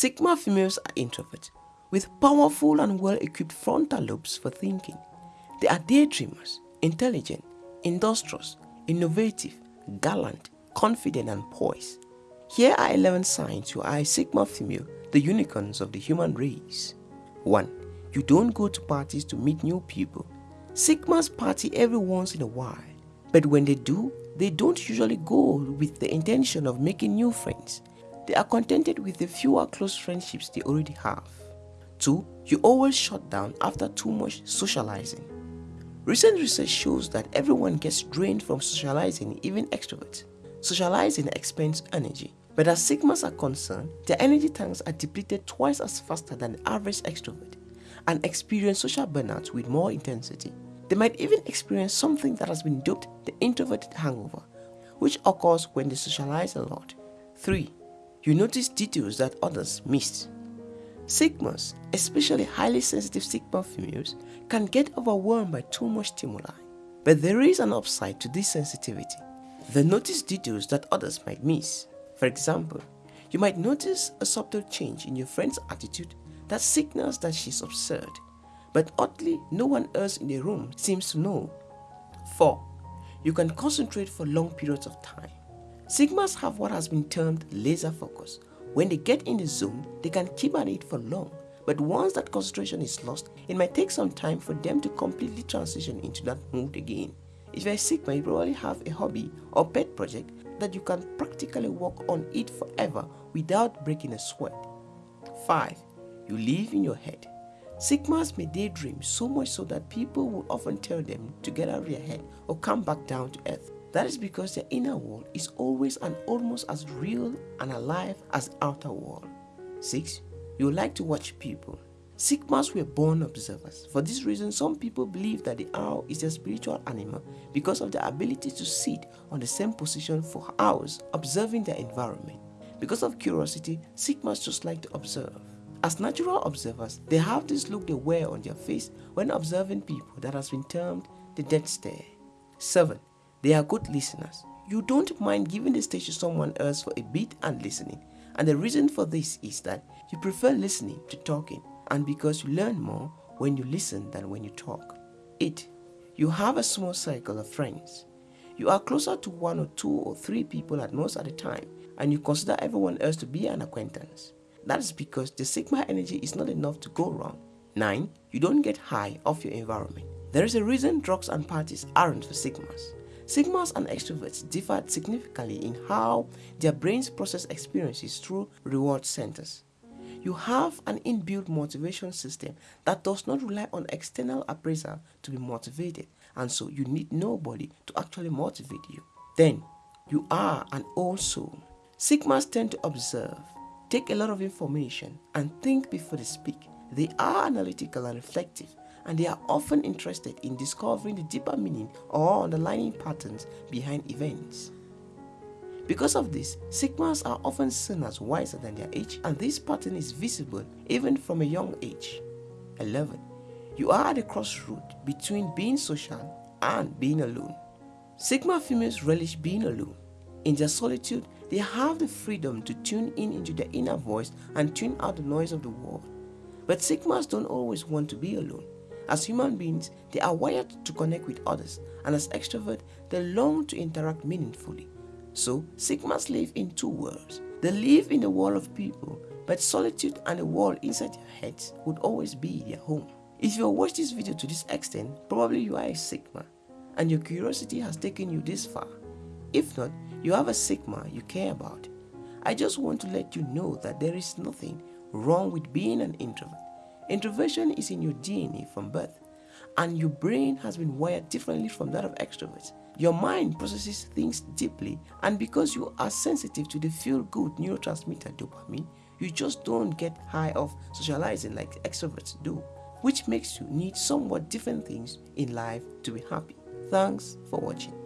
Sigma females are introverts with powerful and well-equipped frontal lobes for thinking. They are daydreamers, intelligent, industrious, innovative, gallant, confident and poised. Here are 11 signs you are a Sigma female, the unicorns of the human race. 1. You don't go to parties to meet new people. Sigmas party every once in a while, but when they do, they don't usually go with the intention of making new friends. They are contented with the fewer close friendships they already have. 2. You always shut down after too much socializing. Recent research shows that everyone gets drained from socializing, even extroverts. Socializing expends energy, but as Sigmas are concerned, their energy tanks are depleted twice as faster than the average extrovert and experience social burnout with more intensity. They might even experience something that has been dubbed the introverted hangover, which occurs when they socialize a lot. 3. You notice details that others miss. Sigmas, especially highly sensitive Sigma females, can get overwhelmed by too much stimuli. But there is an upside to this sensitivity. They notice details that others might miss. For example, you might notice a subtle change in your friend's attitude that signals that she's absurd but oddly, no one else in the room seems to know. 4. You can concentrate for long periods of time. Sigmas have what has been termed laser focus. When they get in the zone, they can keep at it for long, but once that concentration is lost, it might take some time for them to completely transition into that mood again. If you're a Sigma, you probably have a hobby or pet project that you can practically work on it forever without breaking a sweat. 5. You live in your head. Sigmas may daydream so much so that people will often tell them to get out of their head or come back down to earth. That is because their inner world is always and almost as real and alive as the outer world. 6. You like to watch people. Sigmas were born observers. For this reason, some people believe that the owl is a spiritual animal because of the ability to sit on the same position for hours observing their environment. Because of curiosity, Sigmas just like to observe. As natural observers, they have this look they wear on their face when observing people that has been termed the dead stare. 7. They are good listeners. You don't mind giving the stage to someone else for a bit and listening. And the reason for this is that you prefer listening to talking and because you learn more when you listen than when you talk. 8. You have a small circle of friends. You are closer to one or two or three people at most at a time and you consider everyone else to be an acquaintance. That is because the sigma energy is not enough to go wrong. 9. You don't get high off your environment. There is a reason drugs and parties aren't for sigmas. Sigmas and extroverts differ significantly in how their brains process experiences through reward centers. You have an inbuilt motivation system that does not rely on external appraisal to be motivated and so you need nobody to actually motivate you. Then, you are an old soul. Sigmas tend to observe, take a lot of information and think before they speak. They are analytical and reflective and they are often interested in discovering the deeper meaning or underlying patterns behind events. Because of this, Sigmas are often seen as wiser than their age and this pattern is visible even from a young age. 11. You are at a crossroad between being social and being alone. Sigma females relish being alone. In their solitude, they have the freedom to tune in into their inner voice and tune out the noise of the world. But Sigmas don't always want to be alone. As human beings, they are wired to connect with others, and as extroverts, they long to interact meaningfully. So, Sigmas live in two worlds. They live in the world of people, but solitude and the world inside their heads would always be their home. If you watch this video to this extent, probably you are a Sigma, and your curiosity has taken you this far. If not, you have a Sigma you care about. I just want to let you know that there is nothing wrong with being an introvert. Introversion is in your DNA from birth, and your brain has been wired differently from that of extroverts. Your mind processes things deeply, and because you are sensitive to the feel-good neurotransmitter dopamine, you just don't get high off socializing like extroverts do, which makes you need somewhat different things in life to be happy. Thanks for watching.